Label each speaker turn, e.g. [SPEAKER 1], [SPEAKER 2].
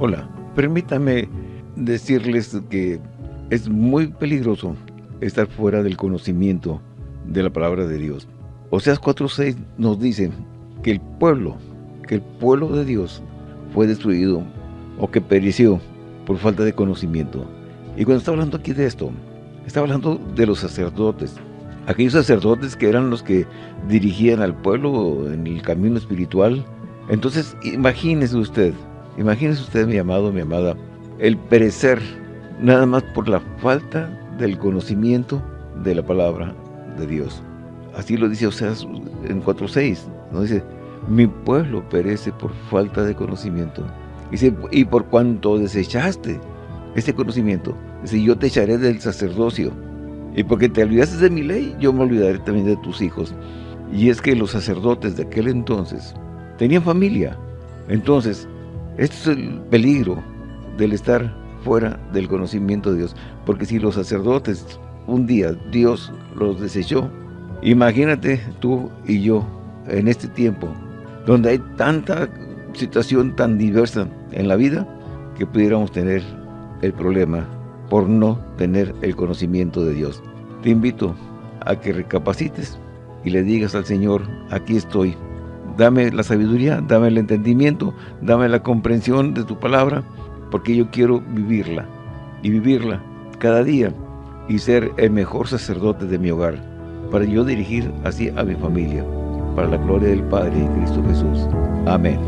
[SPEAKER 1] Hola, permítame decirles que es muy peligroso estar fuera del conocimiento de la palabra de Dios. Oseas 4.6 nos dice que el pueblo, que el pueblo de Dios fue destruido o que pereció por falta de conocimiento. Y cuando está hablando aquí de esto, está hablando de los sacerdotes, aquellos sacerdotes que eran los que dirigían al pueblo en el camino espiritual. Entonces, imagínese usted, imagínese usted, mi amado, mi amada, el perecer nada más por la falta del conocimiento de la palabra de Dios. Así lo dice Oseas en 4.6, ¿no? Dice, mi pueblo perece por falta de conocimiento. Dice, y por cuanto desechaste este conocimiento, dice, yo te echaré del sacerdocio y porque te olvidaste de mi ley, yo me olvidaré también de tus hijos. Y es que los sacerdotes de aquel entonces tenían familia. Entonces, este es el peligro del estar fuera del conocimiento de Dios. Porque si los sacerdotes un día Dios los desechó, imagínate tú y yo en este tiempo, donde hay tanta situación tan diversa en la vida, que pudiéramos tener el problema por no tener el conocimiento de Dios. Te invito a que recapacites y le digas al Señor, aquí estoy. Dame la sabiduría, dame el entendimiento, dame la comprensión de tu palabra, porque yo quiero vivirla y vivirla cada día y ser el mejor sacerdote de mi hogar, para yo dirigir así a mi familia, para la gloria del Padre y Cristo Jesús. Amén.